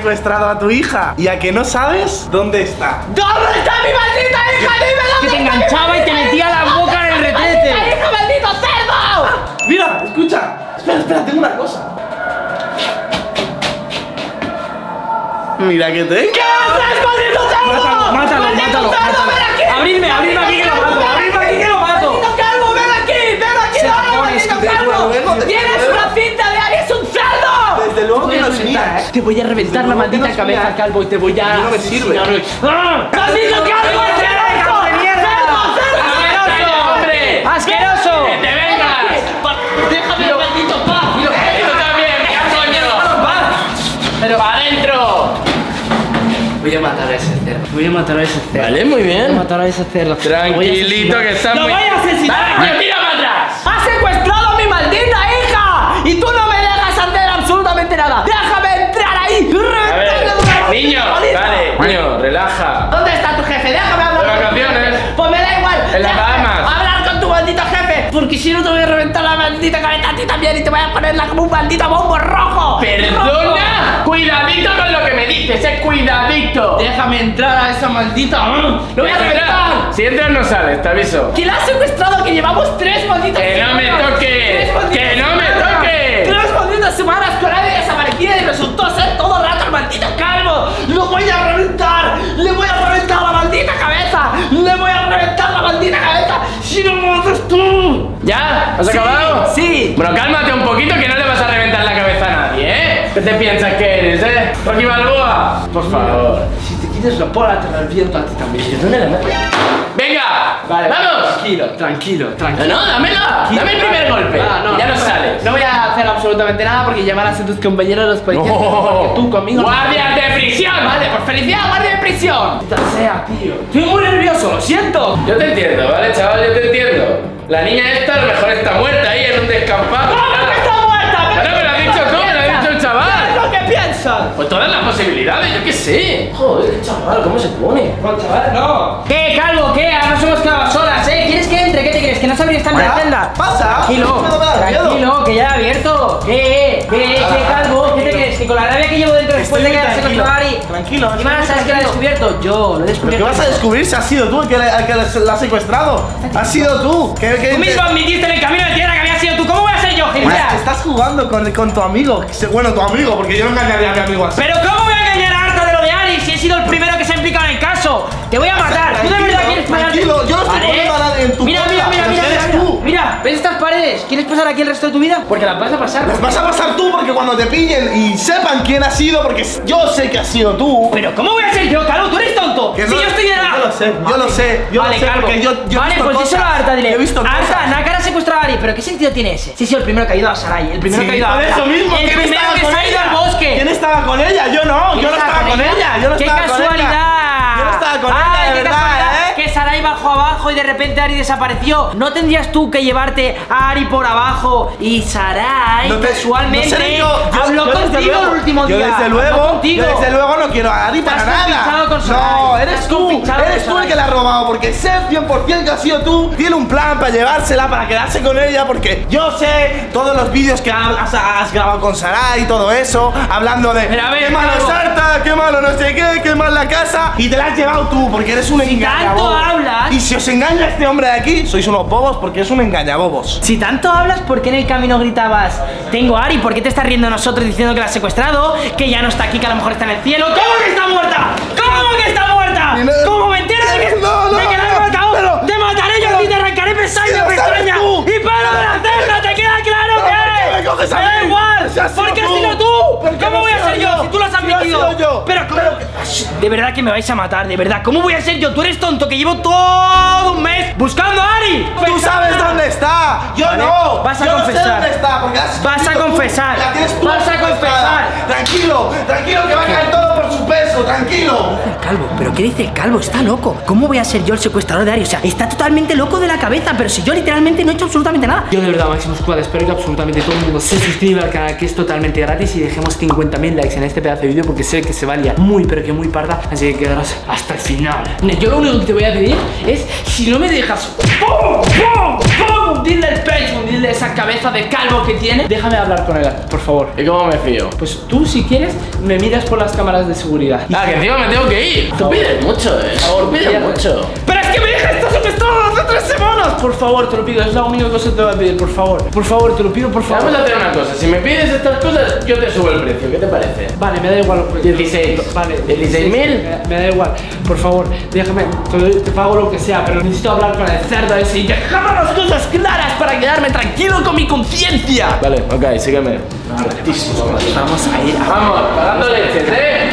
secuestrado a tu hija. ¿Y a que no sabes dónde está? ¿Dónde está mi maldita hija? Dime Que te enganchaba y te metía la boca en el ¿Dónde está retrete. hija, maldito cerdo! Mira, escucha. Espera, espera, tengo una cosa. Mira que te. ¿Qué haces, maldito cerdo? Mátalo, mátalo, ¡Maldito mátalo! Abridme, abridme aquí que lo mato, ¿eh? Te voy a reventar la maldita cabeza, calvo, y te voy a. No me sirve. ¡Ah! ¡Maldito calvo, asqueroso! ¡Que te vengas! ¡Déjame, maldito paz! ¡Y tú también! ¡Pero para adentro! Voy a matar a ese cerdo. Voy a matar a ese cerdo. Vale, muy Voy a bien. matar a ese cerdo. Tranquilito que está ¡Lo voy a asesinar! Niño, vale, niño, relaja. ¿Dónde está tu jefe? Déjame hablar De con tu vacaciones. Pues me da igual. En las Bahamas. Hablar con tu maldito jefe. Porque si no te voy a reventar la maldita cabeza a ti también y te voy a ponerla como un maldito bombo rojo. ¡Perdona! Cuidadito con lo que me dices, eh, cuidadito. Déjame entrar a esa maldita. ¡Lo voy a reventar! Si entras no sales, te aviso. ¿Quién la ha secuestrado? Que llevamos tres malditas Que no me toques, que no me toques. Tres malditas semanas con nadie desaparecida y resultó ser todo voy a reventar! ¡Le voy a reventar la maldita cabeza! ¡Le voy a reventar la maldita cabeza! ¡Si no lo haces tú! ¿Ya? ¿Has Sí, acabado? sí. Bueno, cálmate un poquito que no le vas a reventar la cabeza a nadie, ¿eh? ¿Qué te piensas que eres, eh? Rocky Balboa. Por favor. Si te quites la pola, te la reviento a ti también. ¿Dónde la meto? ¡Venga! Vale, ¡Vamos! Tranquilo, tranquilo, No, tranquilo. no, dámela. Dame el primer golpe. Ah, no, y ya no no, sales. No voy a hacer absolutamente nada porque llamarás a tus compañeros los policías. porque tú conmigo. no- ¡Guardias de prisión! Vale, por felicidad, guardia de prisión. Sea, tío. Estoy muy nervioso, lo siento. Yo te entiendo, ¿vale, chaval? Yo te entiendo. La niña esta a lo mejor está muerta ahí en un descampado. Que? Pues todas las posibilidades, yo qué sé. Joder, chaval, ¿cómo se pone? No, chaval, no. ¿Qué, calvo? ¿Qué? Ahora nos hemos quedado solas, ¿eh? ¿Quieres que entre? ¿Qué te crees? ¿Que no sabría estar en la celda? Pasa. Tranquilo, tranquilo, que ya he abierto. ¿Qué? ¿Qué? ¿Qué, calvo? ¿Qué te crees? ¿Que con la rabia que llevo dentro después de Estoy que hayas tranquilo. secuestrado a Ari? Tranquilo, Y más, ¿sabes lo ha tranquilo. descubierto? Yo, lo he ¿Pero descubierto. qué vas a descubrir si has sido tú el que, el que la has secuestrado? Has sido tú. ¿Qué, qué- Tú mismo admitiste en el camino de tierra que había sido tú. ¿Cómo gilipollas? Estás jugando con, con tu amigo. Bueno, tu amigo, porque yo no engañaría a mi amigo así. Pero ¿cómo voy a engañar a Arta de lo de Ari si he sido el primero que se ha implicado en el caso? Te voy a matar. ¿Tú de verdad quieres pegarte? tranquilo, yo no estoy poniendo a nadie en tu Mira, mira, mira, mira, eres mira, tú. mira. ¿Ves estas paredes? ¿Quieres pasar aquí el resto de tu vida? Porque las vas a pasar. Las vas a pasar tú porque cuando te pillen y sepan quién ha sido, porque yo sé que has sido tú. Pero ¿cómo voy a ser yo, Calvo? ¿Tú eres tonto? Que si no- yo la... Yo lo sé, yo lo sé, yo vale, lo sé, Calvo. porque yo, yo he vale, visto pues díselo cosas. a Arta, dile. Yo he visto Arta, cosas. Nácara ha secuestrado a Ari, pero ¿qué sentido tiene ese? Sí, sí, el primero que ha ido a Sarai, el primero Sí, que ha ido a por Arta. eso mismo, El ¿quién primero estaba que con se ha ido ella? al bosque. ¿Quién estaba con ella? Yo no, ¿Quién yo no estaba con ella, yo no ¡Qué estaba con ella. casualidad! Yo no estaba con Ay, ella, de qué verdad, bajó abajo y de repente Ari desapareció. ¿No tendrías tú que llevarte a Ari por abajo y Sarai No te- casualmente no yo, yo- habló yo desde contigo luego- el último yo día? desde Habló luego, yo desde luego no quiero a Ari para nada. con no, eres tú, eres tú el que la ha robado porque sé 100% que has sido tú. Tiene un plan para llevársela, para quedarse con ella porque yo sé todos los vídeos que has, has grabado con Sarai y todo eso, hablando de Pero a ver, qué malo es. Arta, qué malo no sé qué, qué mal la casa y te la has llevado tú porque eres un Si engañabobos. tanto hablas- Y si os engaña este hombre de aquí, sois unos bobos porque es un engañabobos. Si tanto hablas, ¿por qué en el camino gritabas Tengo a Ari? ¿Por qué te estás riendo de nosotros diciendo que la has secuestrado? Que ya no está aquí, que a lo mejor está en el cielo ¿Cómo que está muerta? ¿Cómo que está muerta? Y ¿Cómo me enteras de que, No, no, de que la he no, matado? pero- ¡Te mataré yo a ti, te arrancaré pestaña pestaña! ¡Y pelo de la ceja! Coges a ¡Me da mí? igual! Si has sido ¿Por qué has tú. sido tú? ¿Por qué ¿Cómo no voy a ser yo? yo? Si tú lo has admitido yo. Pero ¿cómo? De verdad que me vais a matar, de verdad ¿Cómo voy a ser yo? Tú eres tonto, que llevo todo un mes buscando a Ari Tú sabes dónde está, yo Vale, no. vas a yo No sé confesar. dónde está porque has Vas a confesar. tú Vas a confesar. Tranquilo, tranquilo que va a caer todo por su peso, tranquilo. Calvo, ¿pero qué dice el calvo? Está loco. ¿Cómo voy a ser yo el secuestrador de Ari? O sea, está totalmente loco de la cabeza, pero si yo literalmente no he hecho absolutamente nada. Yo de verdad, Máximo Squad, espero que absolutamente todo el mundo se suscriba al canal, que es totalmente gratis, y dejemos 50.000 likes en este pedazo de vídeo, porque sé que se valía muy, pero que muy parda, así que quedaros hasta el final. Yo lo único que te voy a pedir es, si no me dejas, ¡pum! ¡pum! ¡pum! Dile el pecho, dile esa cabeza de calvo que tiene, déjame hablar con él, por favor. ¿Y cómo me fío? Pues tú, si quieres, me miras por las cámaras de seguridad. Ah, que encima me tengo que ir. Tú pides mucho, eh. Por favor, pides mucho. Pero es que mi hija semanas. Por favor, te lo pido, es la única cosa que te voy a pedir, por favor. Por favor, te lo pido, por favor. Vamos a hacer una cosa. Si me pides estas cosas, yo te subo el precio. ¿Qué te parece? Vale, me da igual. 16. Vale. 16.000. Me, me da igual. Por favor, déjame. Te, doy- te pago lo que sea, pero necesito hablar con el cerdo ese y dejarme las cosas claras para quedarme tranquilo con mi conciencia. Vale, ok, sígueme. Vamos a ir a Vamos, pagando leches, ¿eh?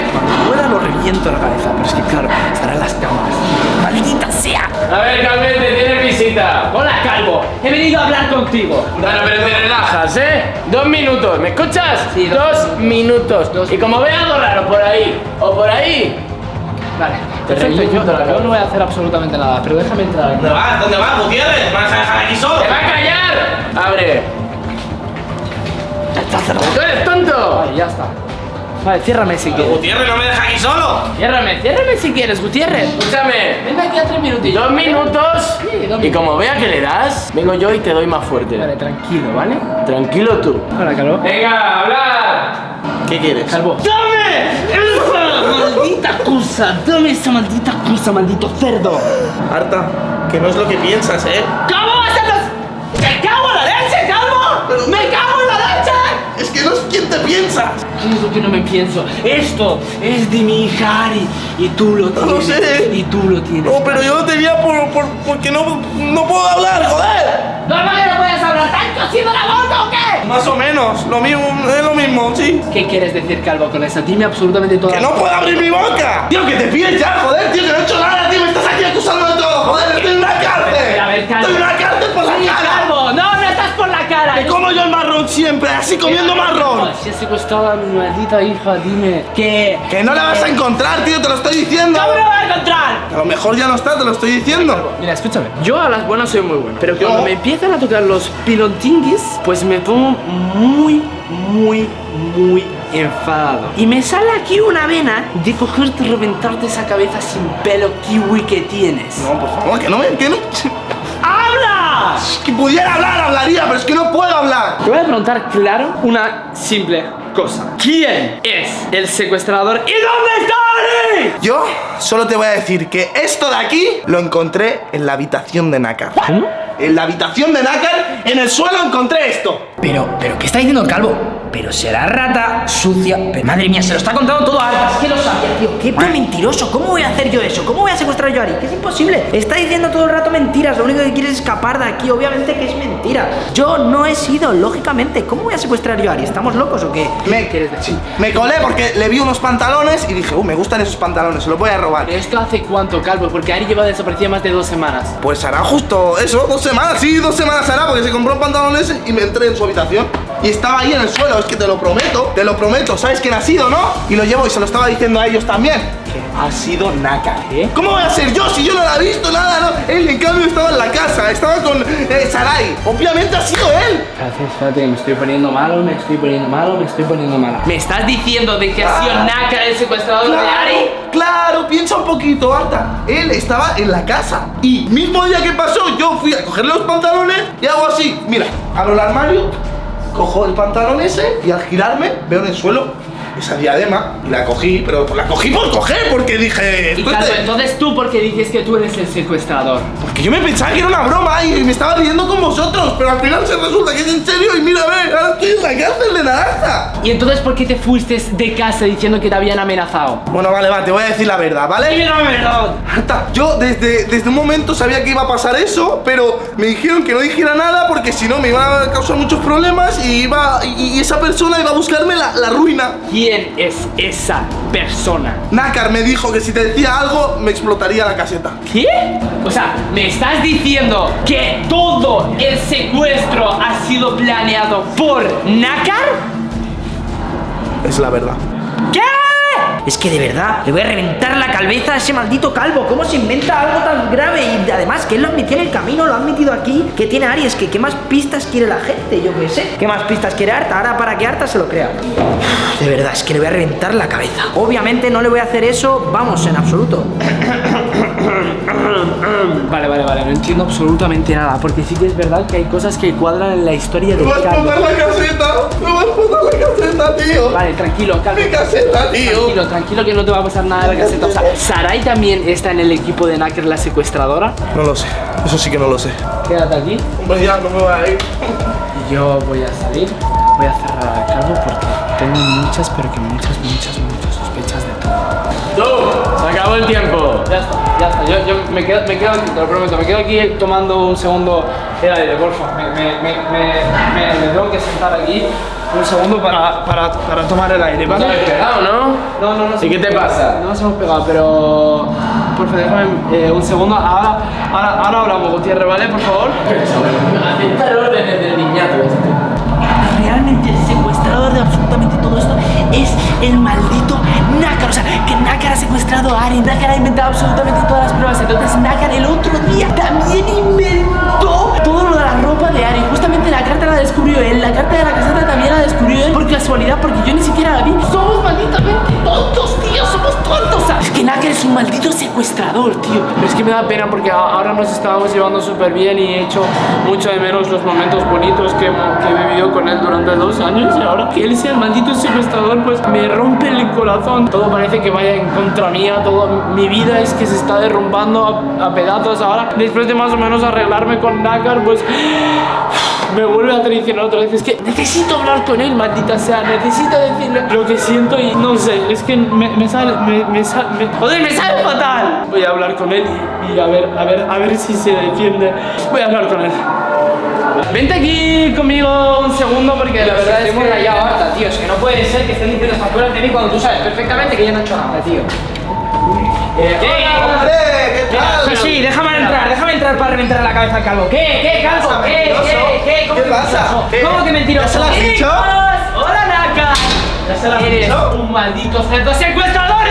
Ahora lo reviento la cabeza, pero es que claro, estarán las cámaras. ¡Maldita sea! A ver, Calvete, tienes visita. Hola, Calvo. He venido a hablar contigo. Bueno, pero te relajas, ¿eh? Dos minutos, ¿me escuchas? Sí, dos dos minutos. Y como ve algo raro por ahí o por ahí, Vale, perfecto. Yo, no voy a hacer absolutamente nada, pero déjame entrar aquí. ¿Dónde vas? ¿Dónde vas, Gutiérrez? ¿Me vas a dejar aquí solo? ¡te va a callar! Abre. Está cerrado. ¿Tú eres tonto? Vale, ya está. Vale, ciérrame si quieres. Gutiérrez, no me deja aquí solo. Ciérrame, ciérrame si quieres, Gutiérrez. Escúchame. Ven aquí a tres minutillos. Dos minutos. Sí, dos Y como vea que le das, vengo yo y te doy más fuerte. Vale, tranquilo, ¿vale? Tranquilo tú. Hola, Calvo. Venga, hablar. ¿Qué quieres? Calvo. ¡Dame! ¡Esa maldita cosa! ¡Dame esa maldita cosa, maldito cerdo! Marta, que no es lo que piensas, ¿eh? ¿Cómo te piensas. ¿Qué es lo que no me pienso? Esto es de mi hija y tú lo tienes. lo sé. Y tú lo tienes. No, pero yo lo tenía por, por- porque no, no puedo hablar, joder. ¿No que no puedes hablar? ¿Te han cosido la boca o qué? Más o menos, lo mismo, es lo mismo, sí. ¿Qué quieres decir, Calvo, con eso? Dime absolutamente todo. Que no puedo abrir mi boca. Tío, que te pides ya, joder, tío, que no he hecho nada, tío, me estás aquí acusando de todo, joder, estoy en una cárcel. A ver, Calvo. Estoy en una cárcel por la cara. Calvo! ¡No, no estás por la cara! Que como yo siempre, así comiendo marrón. Si has secuestrado a mi maldita hija, dime. ¿Qué? Que no la vas a encontrar, tío, te lo estoy diciendo. ¿Cómo lo vas a encontrar? A lo mejor ya no está, te lo estoy diciendo. Mira, escúchame. Yo a las buenas soy muy bueno. Pero cuando Yo- me empiezan a tocar los pilontinguis, pues me pongo muy, muy, muy enfadado. Y me sale aquí una vena de cogerte y reventarte esa cabeza sin pelo kiwi que tienes. No, por favor, que no me. Que no. ¡Habla! Que pudiera hablar, hablaría, pero es que no puedo hablar. Te voy a preguntar claro una simple cosa. ¿Quién es el secuestrador y dónde está Ari? Yo solo te voy a decir que esto de aquí lo encontré en la habitación de Nácar. ¿Cómo? En la habitación de Nácar, en el suelo encontré esto. Pero, pero, ¿qué está diciendo el calvo? Pero será rata sucia. Pero, madre mía, se lo está contando todo a Ari. Es que lo sabía, tío. Qué mentiroso. ¿Cómo voy a hacer yo eso? ¿Cómo voy a secuestrar yo a Ari? Que es imposible. Está diciendo todo el rato mentiras. Lo único que quiere es escapar de aquí. Obviamente que es mentira. Yo no he sido, lógicamente. ¿Cómo voy a secuestrar yo a Ari? ¿Estamos locos o qué? Me, quieres decir? me colé porque le vi unos pantalones y dije, uh, me gustan esos pantalones, se los voy a robar. ¿Pero esto hace cuánto, Calvo? Porque Ari lleva desaparecida más de dos semanas. Pues hará justo eso, dos semanas, sí, dos semanas hará, porque se compró pantalones y me entré en su habitación. Y estaba ahí en el suelo, es que te lo prometo, te lo prometo. ¿Sabes quién ha sido, no? Y lo llevo y se lo estaba diciendo a ellos también. Que ha sido Naka. ¿Qué? ¿Cómo voy a ser yo si yo no la he visto nada, no? Él en cambio estaba en la casa, estaba con eh, Sarai. Obviamente ha sido él. Espérate, espérate, me estoy poniendo malo, me estoy poniendo malo, me estoy poniendo malo. ¿Me estás diciendo de que ha sido Naka el secuestrador de Ari? claro, piensa un poquito, Arta. Él estaba en la casa. Y mismo día que pasó, yo fui a cogerle los pantalones y hago así. Mira, abro el armario, cojo el pantalón ese y al girarme veo en el suelo esa diadema y la cogí, pero la cogí por coger porque dije. Y "Esto es Calvo, de-". entonces tú porque dices que tú eres el secuestrador. Porque yo me pensaba que era una broma y me estaba riendo con vosotros, pero al final se resulta que es en serio y mira, a ver, ahora estoy en la cárcel de naranja. ¿Y entonces por qué te fuiste de casa diciendo que te habían amenazado? Bueno, vale, va, te voy a decir la verdad, ¿vale? Marta, yo desde, desde un momento sabía que iba a pasar eso, pero me dijeron que no dijera nada porque si no me iba a causar muchos problemas y iba y, y esa persona iba a buscarme la, la ruina. ¿Quién es esa persona? Nácar me dijo que si te decía algo me explotaría la caseta. ¿Qué? O sea, ¿me estás diciendo que todo el secuestro ha sido planeado por Nakar? Es la verdad. Es que de verdad, le voy a reventar la cabeza a ese maldito calvo. ¿Cómo se inventa algo tan grave? Y además, que él lo admitió en el camino, lo han metido aquí. Que tiene Aries, que qué más pistas quiere la gente, yo qué sé. ¿Qué más pistas quiere Arta? Ahora para que Arta se lo crea. De verdad, es que le voy a reventar la cabeza. Obviamente no le voy a hacer eso, vamos, en absoluto. Vale, vale, vale, no entiendo absolutamente nada, porque sí que es verdad que hay cosas que cuadran en la historia ¡Me de vas a Calvo. explotar la caseta! ¡Me vas a explotar la caseta, tío! Vale, tranquilo, Calvo. ¡Mi caseta, tío! Tranquilo, tranquilo que no te va a pasar nada de la caseta. O sea, ¿Sarai también está en el equipo de Knacker, la secuestradora? No lo sé, eso sí que no lo sé. Quédate aquí. Hombre, ya no me voy a ir. Yo voy a salir, voy a cerrar al Calvo porque tengo muchas, pero que muchas, muchas, muchas. ¡Tú! ¡Se acabó el tiempo! Ya está, ya está. Yo, yo me, quedo, me quedo aquí, te lo prometo. Me quedo aquí tomando un segundo el aire, porfa. Me, me, me, me, me- me tengo que sentar aquí un segundo para, para, para tomar el aire, ¿No ¿vale? habéis pegado, no? No, no, no. ¿Y qué te pasa? No nos hemos pegado, pero. Porfa, déjame eh, un segundo. Ahora, ahora, ahora hablamos, Gutiérrez, ¿vale? Por favor. Aceptar órdenes del niñato este. Realmente el secuestrador de absolutamente todo esto es el maldito Nácar. O sea, que Nácar ha secuestrado a Ari. Nácar ha inventado absolutamente todas las pruebas. Entonces Nácar el otro día también inventó todo lo de la ropa de Ari. Justamente la carta la descubrió él. La carta de la caseta también la descubrió él. Por casualidad, porque yo ni siquiera la vi. Somos malditamente tontos, tío. Somos tontos. Sea, es que Nácar es un maldito secuestrador, tío. Es que me da pena porque ahora nos estábamos llevando súper bien y he hecho mucho de menos los momentos bonitos que, que he vivido con él durante dos años y ahora que él sea el maldito secuestrador pues me rompe el corazón. Todo parece que vaya en contra mía, todo mi vida es que se está derrumbando a, a pedazos ahora. Después de más o menos arreglarme con Nakar pues me vuelve a traicionar otra vez. Es que necesito hablar con él, maldita sea. Necesito decirle lo que siento y no sé. Es que me, me sale. Me, me sale. Me, joder, me sale fatal. Voy a hablar con él y, y a ver, a ver, a ver si se defiende. Voy a hablar con él. Vente aquí conmigo un segundo porque la verdad es hemos que. rayado harta, tío. Es que no puede ser que estén diciendo estas cosas de mí cuando tú sabes perfectamente que yo no he hecho nada, tío. ¡Hombre! ¿Qué tal? Sí, sí, déjame entrar, déjame entrar para reventar la cabeza al calvo. ¿Qué? ¿Qué, calvo? ¿Qué? ¿Qué? ¿Qué? ¿Cómo ¿Qué que pasa? ¿Qué? ¿Cómo que mentiroso? ¿Ya se lo has ¡Eh, dicho? hola! ¡Hola, Naka! ¿Ya se lo has Eres dicho? un maldito cerdo secuestrador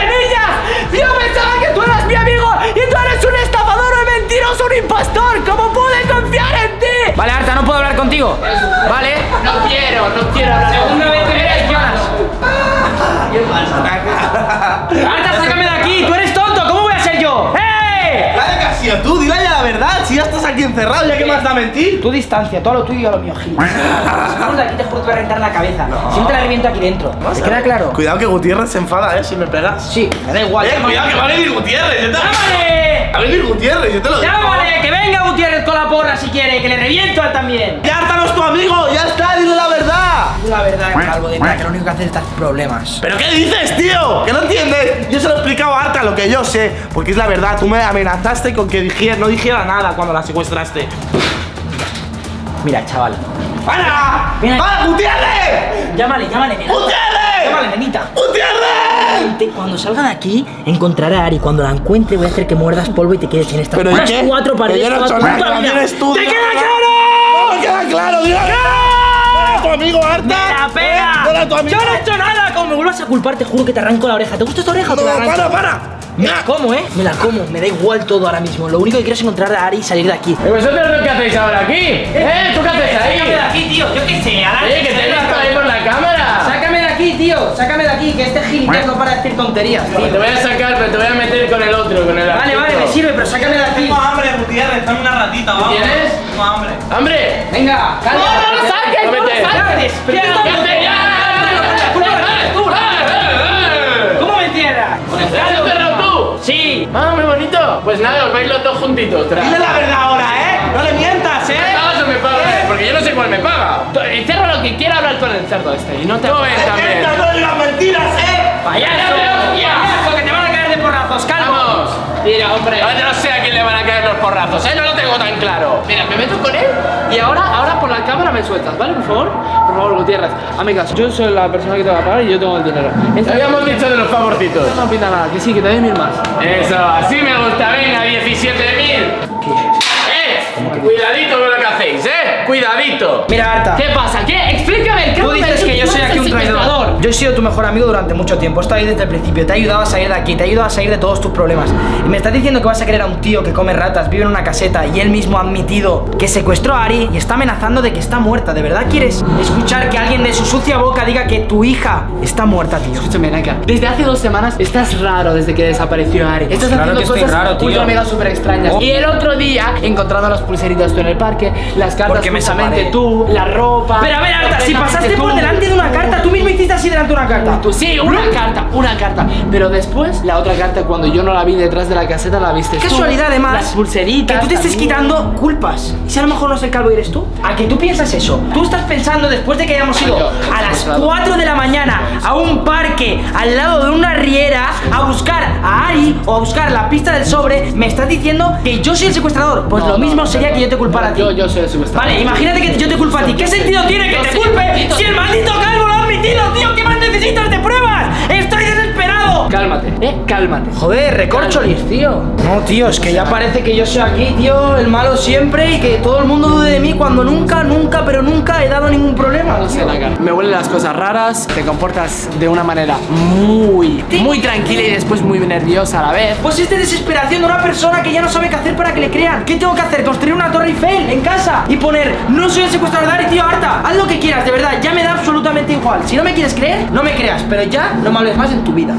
encerrado, ¿ya qué más da mentir? Tu distancia, todo lo tuyo y a lo mío, Gil. Si vamos de aquí, te juro que te voy a reventar la cabeza. Siempre la reviento aquí dentro. ¿Te queda claro? Cuidado que Gutiérrez se enfada, ¿eh? Si me pegas. Sí, me da igual. Eh, cuidado que va a venir Gutiérrez. yo te- ¡Llámale! Va a venir Gutiérrez, yo te lo digo. ¡Llámale! ¡Que venga Gutiérrez con la porra si quiere! ¡Que le reviento a él también! Ya Arta no es tu amigo, ya está, dile la verdad. La verdad, calvo de nada, que lo único que hace es dar problemas. ¿Pero qué dices, tío? ¿Que no entiendes? Yo se lo he explicado a Arta lo que yo sé, porque es la verdad. Tú me amenazaste con que dijera, no dijera nada cuando la secuestraste. Mira, chaval. ¡Para! Mira. ¡Ah, Gutiérrez! Llámale, llámale, nena. ¡Gutiérrez! Llámale, nenita. ¡Gutiérrez! Cuando salga de aquí, encontraré a Ari. Cuando la encuentre, voy a hacer que muerdas polvo y te quedes en estas ¿Pero cuatro paredes. yo no he hecho nada, ¡Te queda claro! ¡No queda claro! ¡Dile tu amigo, Arta! ¡Me la pega! ¡No era tu amigo! ¡Yo no he hecho nada! Como me vuelvas a culpar, te juro que te arranco la oreja. ¿Te gusta esta oreja o te la ¡No, arranco? para, para! Me la como, ¿eh? Me la como. Me da igual todo ahora mismo. Lo único que quiero es encontrar a Ari y salir de aquí. ¿Y vosotros qué hacéis ahora aquí? ¿Eh? ¿Tú qué haces ahí? Sácame de aquí, tío. Yo qué sé. Oye, que te visto ahí por la cámara. Sácame de aquí, tío. Sácame de aquí, que este gilipollas no para de decir tonterías, Te voy a sacar, pero te voy a meter con el otro, con el Vale, vale, me sirve, pero sácame de aquí. Dame una ratita, vamos. ¿Tienes? Tengo hambre. ¡Hambre! Venga. ¡No, no lo saques! ¡No lo saques! Pero tú ¿Qué haces? ¡Ya! ¿Cómo me entierras? ¿Estás enterrado tú? Sí. Ah, muy bonito. Pues nada, os vais los dos juntitos. Dile la verdad ahora, ¿eh? No le mientas, ¿Me ¿eh? pagas o me pagas? Porque yo no sé cuál me paga. Encierra lo que quiera hablar con el cerdo este y no te... Tú ven también. No digas mentiras, ¿eh? Payaso. Payaso, que te van a Vamos. Mira, hombre. Ahora no sé a quién le van a caer los porrazos, ¿eh? No lo tengo tan claro. Mira, me meto con él y ahora, ahora por la cámara me sueltas, ¿vale? Por favor. Por favor, Gutiérrez. Amigas, yo soy la persona que te va a pagar y yo tengo el dinero. Esta habíamos dicho de los favorcitos. no pinta nada, que sí, que te doy mil más. Eso, así me gusta. Venga, 17.000. ¡Eh! Cuidadito con lo que hacéis, ¿eh? Cuidadito. Mira, Arta. ¿Qué pasa? ¿Qué? Explícame. ¿qué Tú me dices dices que yo soy aquí un traidor. Yo he sido tu mejor amigo durante mucho tiempo. He estado ahí desde el principio. Te he ayudado a salir de aquí. Te he ayudado a salir de todos tus problemas. Y me estás diciendo que vas a querer a un tío que come ratas, vive en una caseta y él mismo ha admitido que secuestró a Ari y está amenazando de que está muerta. ¿De verdad quieres escuchar que alguien de su sucia boca diga que tu hija está muerta, tío? Escúchame, Naka. Desde hace dos semanas estás raro desde que desapareció Ari. Estás Claro haciendo que estoy cosas raro, tío. mega súper extrañas. Oh. Y el otro día, encontrando las pulseritas tú en el parque, las cartas me justamente separé. tú, la ropa. Pero a ver, Arta, si pasaste por delante una carta, tú mismo hiciste así delante de una carta. Tú, sí, una carta, una carta. Pero después, la otra carta, cuando yo no la vi detrás de la caseta, la viste tú. casualidad, además, Las pulseritas. que tú te estés quitando culpas. ¿Y si a lo mejor no es el calvo eres tú? ¿A que tú piensas eso? Tú estás pensando después de que hayamos ido a las claro. 4 de la mañana a un parque al lado de una riera a buscar a Ari o a buscar la pista del sobre, me estás diciendo que yo soy el secuestrador. Pues No, lo mismo no, sería no, que yo te culpara a ti. Yo, yo soy el secuestrador. Vale, imagínate que yo te culpo a ti. ¿Qué sentido tiene que te culpe si el maldito calvo lo? ¿Qué más necesitas de pruebas? ¡Estoy Cálmate, eh, cálmate. Joder, recorcholis, tío. No, tío, es que ya parece que yo soy aquí, tío, el malo siempre y que todo el mundo dude de mí cuando nunca, nunca, pero nunca he dado ningún problema. No sé. Me huelen las cosas raras, te comportas de una manera muy, muy tranquila y después muy nerviosa a la vez. Pues es de desesperación de una persona que ya no sabe qué hacer para que le crean. ¿Qué tengo que hacer? ¿Construir una torre Eiffel en casa? Y poner, no soy el secuestrador de Ari, tío, harta. Haz lo que quieras, de verdad, ya me da absolutamente igual. Si no me quieres creer, no me creas, pero ya no me hables más en tu vida.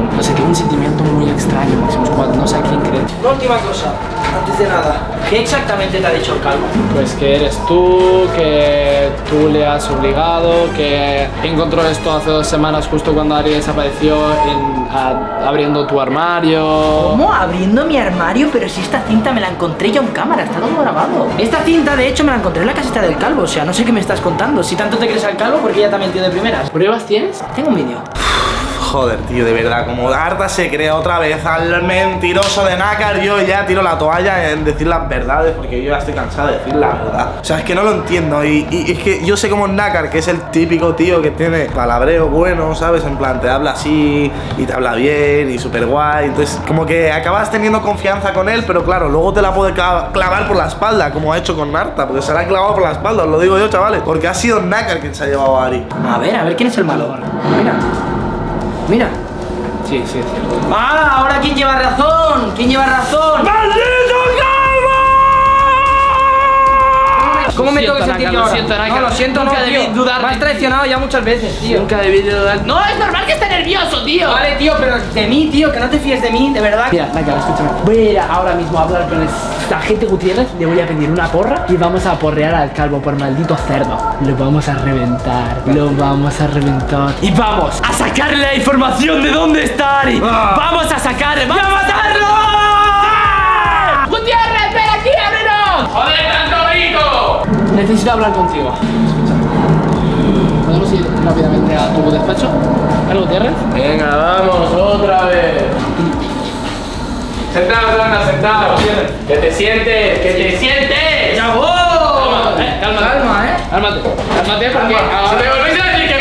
Claro, no sé, tengo un sentimiento muy extraño, Máximo Squad, no sé a quién creer. Una última cosa, antes de nada. ¿Qué exactamente te ha dicho el calvo? Pues que eres tú, que tú le has obligado, que encontró esto hace dos semanas justo cuando Ari desapareció en- a- abriendo tu armario. ¿Cómo? Abriendo mi armario, pero si esta cinta me la encontré yo en cámara, está todo grabado. Esta cinta, de hecho, me la encontré en la caseta del calvo, o sea, no sé qué me estás contando. Si tanto te crees al calvo, porque ya te ha mentido de primeras. ¿Pruebas tienes? Tengo un vídeo. Joder, tío, de verdad, como Arta se crea otra vez al mentiroso de Nácar, yo ya tiro la toalla en decir las verdades porque yo ya estoy cansado de decir la verdad. O sea, es que no lo entiendo y, y es que yo sé como Nácar, que es el típico tío que tiene palabreo bueno, ¿sabes? En plan, te habla así y te habla bien y súper guay. Entonces, como que acabas teniendo confianza con él, pero claro, luego te la puede clav- clavar por la espalda, como ha hecho con Arta, porque se la ha clavado por la espalda, os lo digo yo, chavales, porque ha sido Nácar quien se ha llevado a Ari. A ver, a ver quién es el malo. Mira. Mira. Sí, sí, cierto. Ah, ahora quién lleva razón. ¿Quién lleva razón? ¿Cómo me Lo tengo que siento, sentir yo lo siento, Naka. No, lo siento, no, Nunca debí tío. dudar Me has traicionado ya muchas veces, tío. Nunca debí de dudar. No, es normal que esté nervioso, tío. Vale, tío, pero de mí, tío, que no te fíes de mí, de verdad. Mira, Naka, escúchame. Voy a ir ahora mismo a hablar con esta gente Gutiérrez. Le voy a pedir una porra y vamos a porrear al calvo por maldito cerdo. Lo vamos a reventar. Lo vamos a reventar. Y vamos a sacarle la información de dónde está Ari. Ah. Vamos a sacarle. ¡Vamos a matarlo! ¡Gutiérrez, ven aquí, ábrenos! ¡Joder, tanto grito! Necesito hablar contigo. Escúchame. ¿Podemos ir rápidamente a tu despacho? ¿Algo, Gutiérrez? Venga, vamos, otra vez. Sentados, anda, sentados. Que te sientes, que te sientes. ¡Ya voy! Eh, cálmate. Calma, ¿eh? Cálmate. Cálmate porque ahora, me volvéis a decir que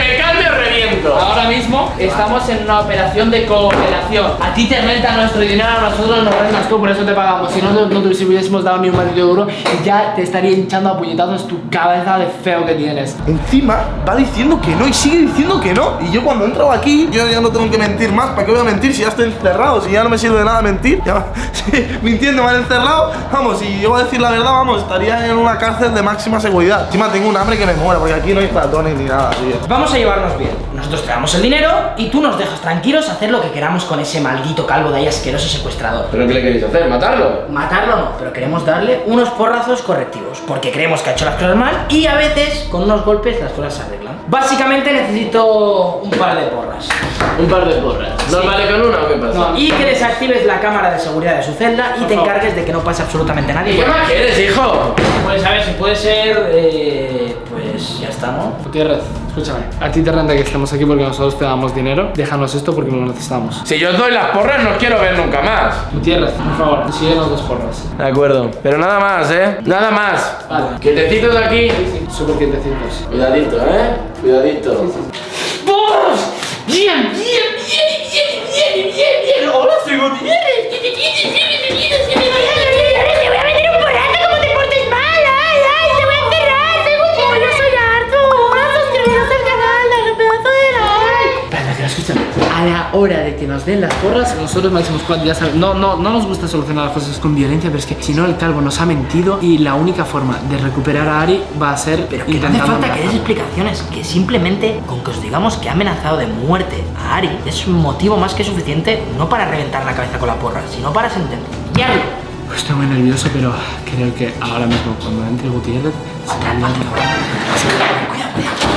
ahora mismo estamos en una operación de cooperación. A ti te renta nuestro dinero, a nosotros nos rentas tú, por eso te pagamos. Si no, no te hubiésemos dado ni un maldito duro y ya te estaría hinchando a puñetazos tu cabeza de feo que tienes. Encima va diciendo que no y sigue diciendo que no. Y yo cuando he entrado aquí, yo ya no tengo que mentir más. ¿Para qué voy a mentir si ya estoy encerrado? Si ya no me sirve de nada mentir. Ya, sí, mintiendo, me han encerrado. Vamos, si yo voy a decir la verdad, vamos, estaría en una cárcel de máxima seguridad. Encima tengo un hambre que me muera, porque aquí no hay ratones ni nada, tío. Vamos a llevarnos bien. Nosotros te damos el dinero y tú nos dejas tranquilos a hacer lo que queramos con ese maldito calvo de ahí asqueroso secuestrador. ¿Pero qué le queréis hacer? ¿Matarlo? Matarlo no, pero queremos darle unos porrazos correctivos, porque creemos que ha hecho las cosas mal y a veces con unos golpes las cosas se arreglan. Básicamente necesito un par de porras. Un par de porras. ¿No Sí. vale con una o qué pasa? No, y que desactives la cámara de seguridad de su celda y te encargues de que no pase absolutamente nadie. ¿Y qué más quieres, hijo? Pues a ver si puede ser, eh, pues ya está, ¿no? Gutiérrez, escúchame. A ti te renta que estemos aquí porque nosotros te damos dinero. Déjanos esto porque lo necesitamos. Si yo os doy las porras, no os quiero ver nunca más. Gutiérrez, por favor, síguenos dos porras. De acuerdo. Pero nada más, ¿eh? Nada más. Vale. Quietecitos de aquí. Súper quietecitos. Cuidadito, ¿eh? Cuidadito. ¡Vamos! ¡Bien, bien, bien, bien, bien, bien, bien! ¡Hola, soy Gutiérrez! Hora de que nos den las porras, nosotros Máximo Squad ya sabemos, no, no, no nos gusta solucionar las cosas con violencia, pero es que si no el calvo nos ha mentido y la única forma de recuperar a Ari va a ser Pero que no hace falta que des explicaciones, que simplemente con que os digamos que ha amenazado de muerte a Ari es un motivo más que suficiente no para reventar la cabeza con la porra, sino para sentenciarlo. Estoy muy nervioso, pero creo que ahora mismo cuando entre Gutiérrez se va a liar la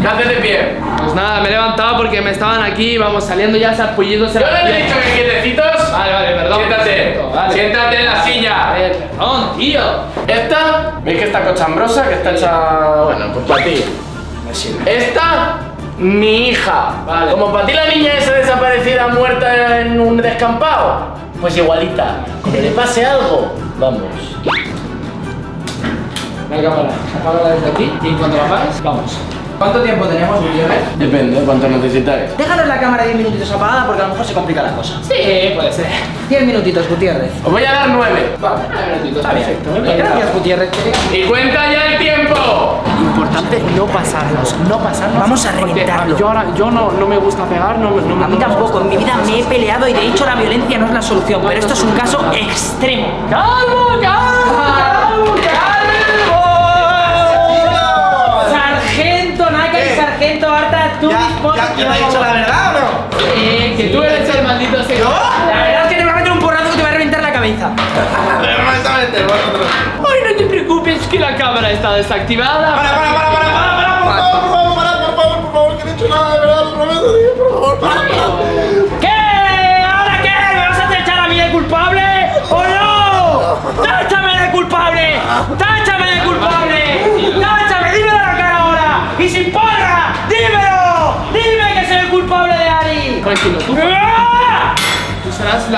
¿Qué haces de pie? Pues nada, me he levantado porque me estaban aquí, vamos saliendo ya sarpullidos en Yo la les he dicho que quietecitos. Vale, vale, perdón. Siéntate. Vale. Siéntate en la silla. ver, perdón, tío. Esta, veis que está cochambrosa, que está hecha. Bueno, pues para ti. Me sirve. Esta, mi hija. Vale. Como para ti la niña esa desaparecida muerta en un descampado. Pues igualita. Como le pase algo, vamos. La cámara, apágala desde aquí y en cuanto la apagues, vamos. ¿Cuánto tiempo tenemos, Gutiérrez? Depende, ¿cuánto necesitáis? Déjanos la cámara 10 minutitos apagada porque a lo mejor se complica la cosa. Sí, puede ser. 10 minutitos, Gutiérrez. Os voy a dar nueve. Vale, nueve minutitos, Está bien. perfecto. Gracias, Gutiérrez. Y cuenta ya el tiempo. Importante no pasarnos, no pasarnos. Vamos a reventarlo. Yo ahora, yo no, no me gusta pegar, no, me- no, me- A mí no tampoco, en mi vida me he peleado y de hecho la violencia no es la solución, pero esto es un caso extremo. ¡Calvo, calvo, ¿Ya, te he dicho la verdad o no? Sí, que tú eres el maldito secreto. La verdad es que te voy a meter un porrazo que te va a reventar la cabeza. Ay, no te preocupes que la cámara está desactivada. Para, para, para, para, para,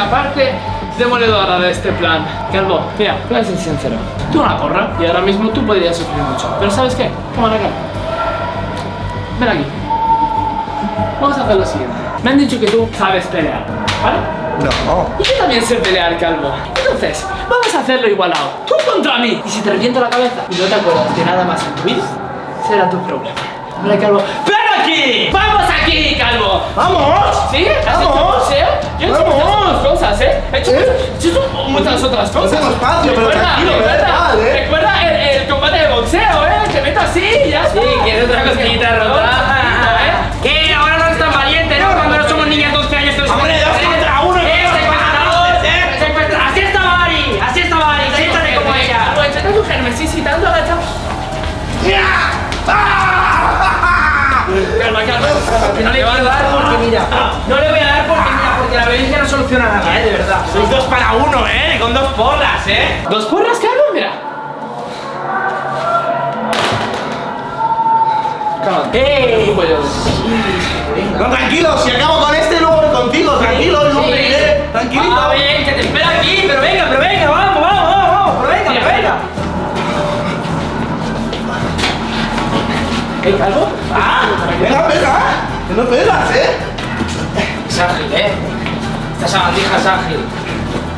la parte demoledora de este plan. Calvo, mira, voy a ser sincero. Tú una porra y ahora mismo tú podrías sufrir mucho. Pero ¿sabes qué? Toma acá. Ven aquí. Vamos a hacer lo siguiente. Me han dicho que tú sabes pelear, ¿vale? No. Y yo también sé pelear, calvo. Entonces, vamos a hacerlo igualado. Tú contra mí. Y si te reviento la cabeza y no te acuerdas de nada más en tu vida, será tu problema. Vale, calvo. ¡Ven aquí! ¡Vamos aquí, calvo! ¡Vamos! ¿Sí? ¿Has hecho ¡Vamos! boxeo? Yo he hecho ¡Vamos! muchas otras cosas, ¿eh? He hecho, ¿Eh? he hecho muchas otras cosas. espacio, pero Recuerda, tranquilo, me da recuerda, igual, ¿eh? Recuerda el, el combate de boxeo, ¿eh? Que meto así y ya está. Sí, quieres otra cosquillita rota. ¿eh? ¿Qué? Ahora no es tan valiente, ¿no? Cuando no somos niñas de 12 años que No le voy a dar porque mira, no le voy a dar porque mira, porque la violencia no soluciona nada, ¿eh? De verdad. Sois dos para uno, ¿eh? Con dos porras, ¿eh? ¿Dos porras, Calvo? Mira. Yo- No, tranquilo, si acabo con este, luego voy contigo, tranquilo, Sí. me iré, tranquilito. Ah, bien, que te espera aquí, pero venga, pero venga, vamos, vamos, vamos, vamos, pero venga, pero venga. ¿Eh, Calvo? Ah, venga, venga, no pegas, ¿eh? Es ágil, ¿eh? Esta sabandija es ágil.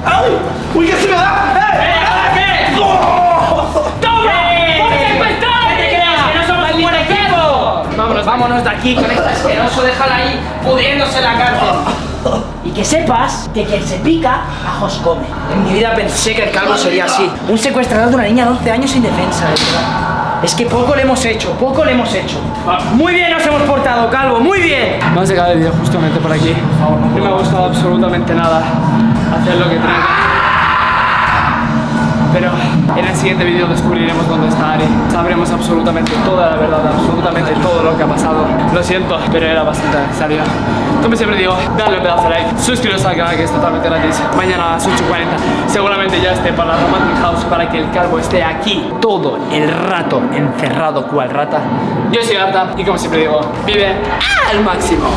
¡Ay! ¡Uy, que se me da! ¡Eh! ¿Ahora qué? ¡Oh! ¡Toma! ¡Por secuestrar! ¿Qué te creas? ¡Que no somos un buen equipo! Vámonos. Vámonos de aquí con este asqueroso, déjala ahí pudriéndose en la cárcel. Y que sepas que quien se pica, ajos come. En mi vida pensé que el calvo sería así. Un secuestrador de una niña de 11 años indefensa, de verdad. Es que poco le hemos hecho, poco le hemos hecho. Muy bien nos hemos portado, calvo, muy bien. Vamos a acabar el vídeo justamente por aquí. No me ha gustado absolutamente nada hacer lo que tengo. Pero en el siguiente vídeo descubriremos dónde está Ari. Sabremos absolutamente toda la verdad, absolutamente todo lo que ha pasado. Lo siento, pero era bastante necesario. Como siempre digo, dale un pedazo de like, suscribiros al canal que es totalmente gratis. Mañana a las 8.40 seguramente ya esté para la Romantic House para que el calvo esté aquí todo el rato encerrado cual rata. Yo soy Arta y como siempre digo, vive al máximo.